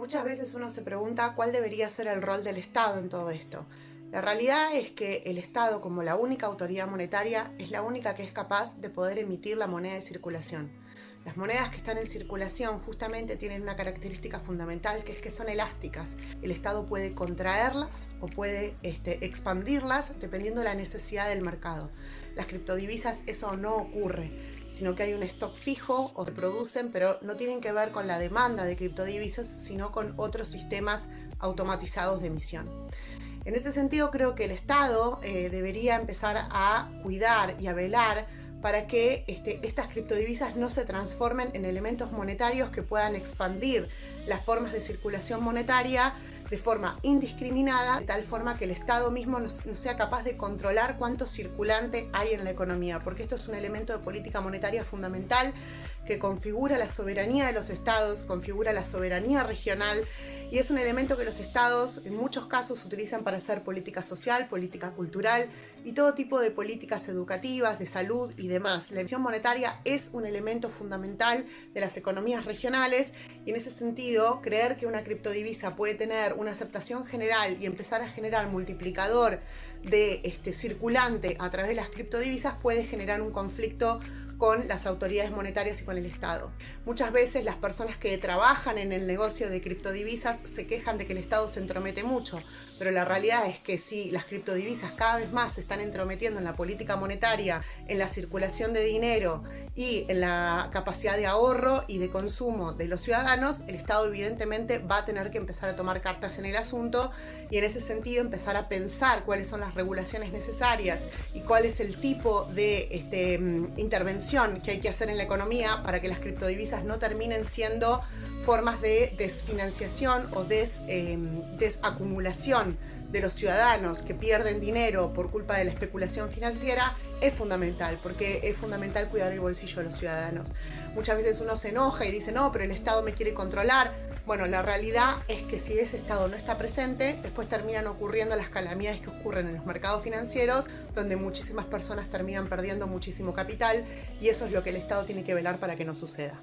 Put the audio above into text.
Muchas veces uno se pregunta cuál debería ser el rol del Estado en todo esto. La realidad es que el Estado, como la única autoridad monetaria, es la única que es capaz de poder emitir la moneda de circulación. Las monedas que están en circulación justamente tienen una característica fundamental que es que son elásticas. El Estado puede contraerlas o puede este, expandirlas dependiendo de la necesidad del mercado. Las criptodivisas eso no ocurre, sino que hay un stock fijo o se producen, pero no tienen que ver con la demanda de criptodivisas, sino con otros sistemas automatizados de emisión. En ese sentido creo que el Estado eh, debería empezar a cuidar y a velar para que este, estas criptodivisas no se transformen en elementos monetarios que puedan expandir las formas de circulación monetaria de forma indiscriminada, de tal forma que el Estado mismo no, sea capaz de controlar cuánto circulante hay en la economía, porque esto es un elemento de política monetaria fundamental que configura la soberanía de los estados, configura la soberanía regional y es un elemento que los estados en muchos casos utilizan para hacer política social, política cultural y todo tipo de políticas educativas, de salud y demás. La emisión monetaria es un elemento fundamental de las economías regionales y en ese sentido creer que una criptodivisa puede tener una aceptación general y empezar a generar multiplicador de este, circulante a través de las criptodivisas puede generar un conflicto con las autoridades monetarias y con el Estado. Muchas veces las personas que trabajan en el negocio de criptodivisas se quejan de que el Estado se entromete mucho, pero la realidad es que si las criptodivisas cada vez más se están entrometiendo en la política monetaria, en la circulación de dinero y en la capacidad de ahorro y de consumo de los ciudadanos, el Estado evidentemente va a tener que empezar a tomar cartas en el asunto y en ese sentido empezar a pensar cuáles son las regulaciones necesarias y cuál es el tipo de este, mm, que hay que hacer en la economía para que las criptodivisas no terminen siendo formas de desfinanciación o des, em, desacumulación de los ciudadanos que pierden dinero por culpa de la especulación financiera es fundamental, porque es fundamental cuidar el bolsillo de los ciudadanos. Muchas veces uno se enoja y dice, no, pero el Estado me quiere controlar. Bueno, la realidad es que si ese Estado no está presente, después terminan ocurriendo las calamidades que ocurren en los mercados financieros, donde muchísimas personas terminan perdiendo muchísimo capital y eso es lo que el Estado tiene que velar para que no suceda.